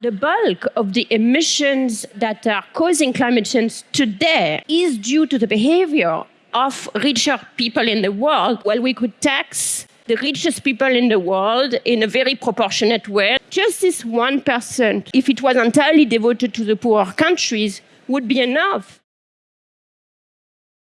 The bulk of the emissions that are causing climate change today is due to the behavior of richer people in the world. Well, we could tax the richest people in the world in a very proportionate way. Just this 1%, if it was entirely devoted to the poorer countries, would be enough.